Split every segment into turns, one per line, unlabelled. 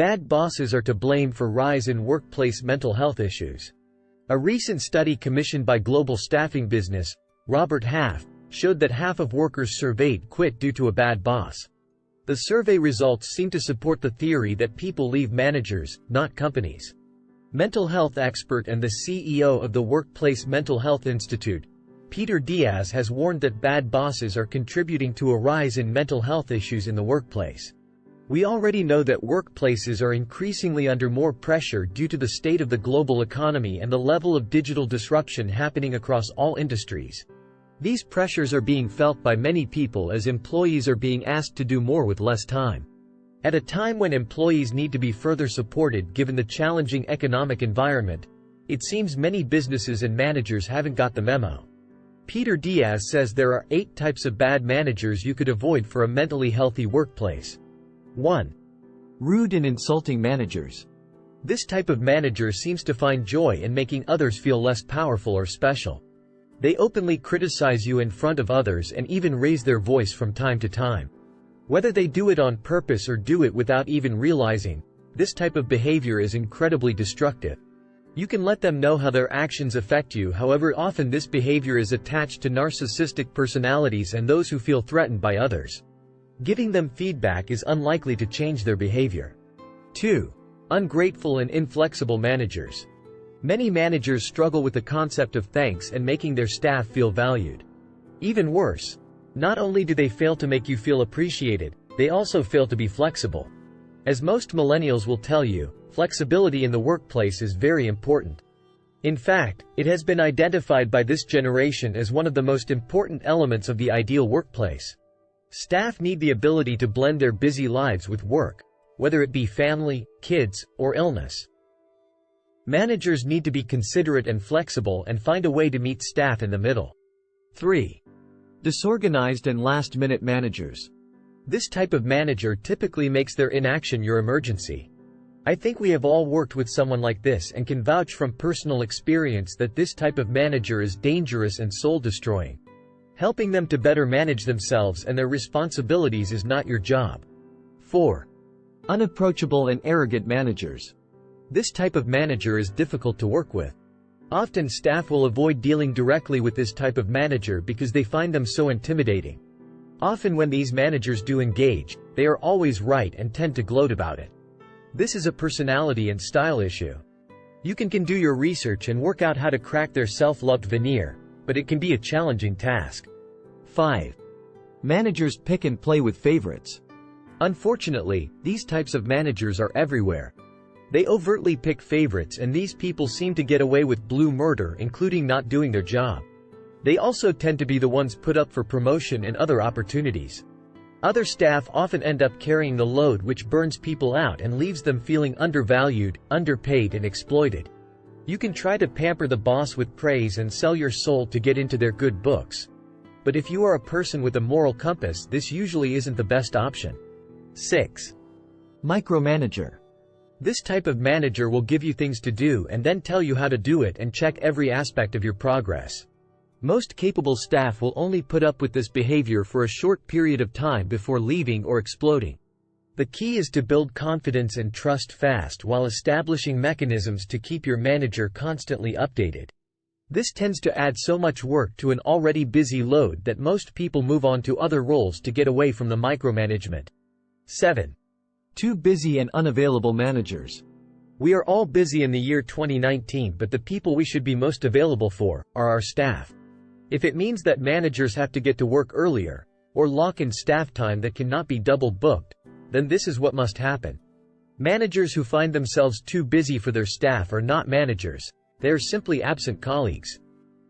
Bad bosses are to blame for rise in workplace mental health issues. A recent study commissioned by global staffing business, Robert Half, showed that half of workers surveyed quit due to a bad boss. The survey results seem to support the theory that people leave managers, not companies. Mental health expert and the CEO of the Workplace Mental Health Institute, Peter Diaz has warned that bad bosses are contributing to a rise in mental health issues in the workplace. We already know that workplaces are increasingly under more pressure due to the state of the global economy and the level of digital disruption happening across all industries. These pressures are being felt by many people as employees are being asked to do more with less time. At a time when employees need to be further supported given the challenging economic environment, it seems many businesses and managers haven't got the memo. Peter Diaz says there are eight types of bad managers you could avoid for a mentally healthy workplace. 1. Rude and insulting managers. This type of manager seems to find joy in making others feel less powerful or special. They openly criticize you in front of others and even raise their voice from time to time. Whether they do it on purpose or do it without even realizing, this type of behavior is incredibly destructive. You can let them know how their actions affect you however often this behavior is attached to narcissistic personalities and those who feel threatened by others. Giving them feedback is unlikely to change their behavior. 2. Ungrateful and inflexible managers. Many managers struggle with the concept of thanks and making their staff feel valued. Even worse, not only do they fail to make you feel appreciated, they also fail to be flexible. As most millennials will tell you, flexibility in the workplace is very important. In fact, it has been identified by this generation as one of the most important elements of the ideal workplace. Staff need the ability to blend their busy lives with work, whether it be family, kids, or illness. Managers need to be considerate and flexible and find a way to meet staff in the middle. 3. Disorganized and last-minute managers. This type of manager typically makes their inaction your emergency. I think we have all worked with someone like this and can vouch from personal experience that this type of manager is dangerous and soul-destroying. Helping them to better manage themselves and their responsibilities is not your job. 4. Unapproachable and arrogant managers. This type of manager is difficult to work with. Often staff will avoid dealing directly with this type of manager because they find them so intimidating. Often when these managers do engage, they are always right and tend to gloat about it. This is a personality and style issue. You can, can do your research and work out how to crack their self-loved veneer, but it can be a challenging task. 5. Managers pick and play with favorites. Unfortunately, these types of managers are everywhere. They overtly pick favorites and these people seem to get away with blue murder including not doing their job. They also tend to be the ones put up for promotion and other opportunities. Other staff often end up carrying the load which burns people out and leaves them feeling undervalued, underpaid and exploited. You can try to pamper the boss with praise and sell your soul to get into their good books. But if you are a person with a moral compass this usually isn't the best option. 6. Micromanager. This type of manager will give you things to do and then tell you how to do it and check every aspect of your progress. Most capable staff will only put up with this behavior for a short period of time before leaving or exploding. The key is to build confidence and trust fast while establishing mechanisms to keep your manager constantly updated. This tends to add so much work to an already busy load that most people move on to other roles to get away from the micromanagement. 7. Too busy and unavailable managers. We are all busy in the year 2019 but the people we should be most available for are our staff. If it means that managers have to get to work earlier, or lock in staff time that cannot be double booked, then this is what must happen. Managers who find themselves too busy for their staff are not managers, they are simply absent colleagues.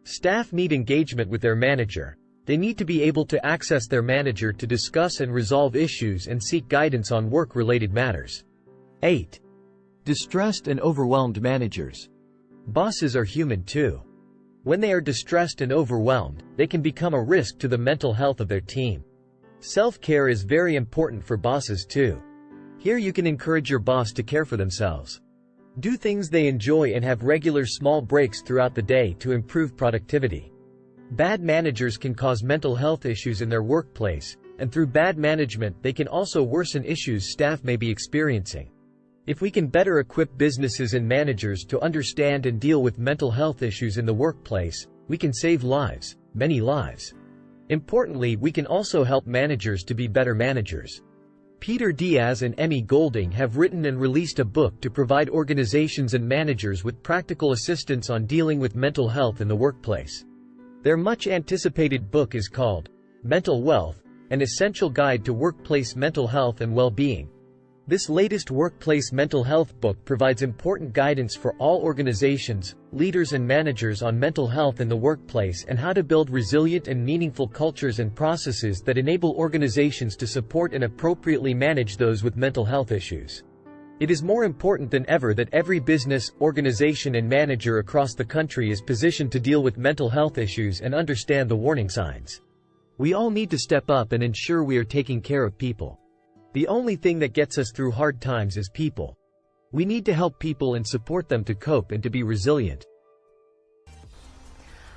Staff need engagement with their manager. They need to be able to access their manager to discuss and resolve issues and seek guidance on work-related matters. 8. Distressed and overwhelmed managers. Bosses are human too. When they are distressed and overwhelmed, they can become a risk to the mental health of their team. Self-care is very important for bosses too. Here you can encourage your boss to care for themselves. Do things they enjoy and have regular small breaks throughout the day to improve productivity. Bad managers can cause mental health issues in their workplace, and through bad management they can also worsen issues staff may be experiencing. If we can better equip businesses and managers to understand and deal with mental health issues in the workplace, we can save lives, many lives. Importantly, we can also help managers to be better managers. Peter Diaz and Emmy Golding have written and released a book to provide organizations and managers with practical assistance on dealing with mental health in the workplace. Their much anticipated book is called Mental Wealth, an essential guide to workplace mental health and well-being. This latest workplace mental health book provides important guidance for all organizations, leaders and managers on mental health in the workplace and how to build resilient and meaningful cultures and processes that enable organizations to support and appropriately manage those with mental health issues. It is more important than ever that every business, organization and manager across the country is positioned to deal with mental health issues and understand the warning signs. We all need to step up and ensure we are taking care of people. The only thing that gets us through hard times is people. We need to help people and support them to cope and to be resilient.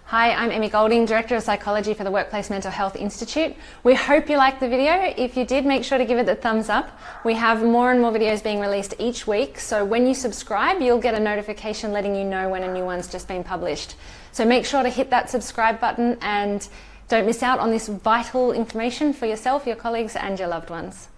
Hi, I'm Emmy Golding, Director of Psychology for the Workplace Mental Health Institute. We hope you liked the video. If you did, make sure to give it the thumbs up. We have more and more videos being released each week, so when you subscribe, you'll get a notification letting you know when a new one's just been published. So make sure to hit that subscribe button and don't miss out on this vital information for yourself, your colleagues and your loved ones.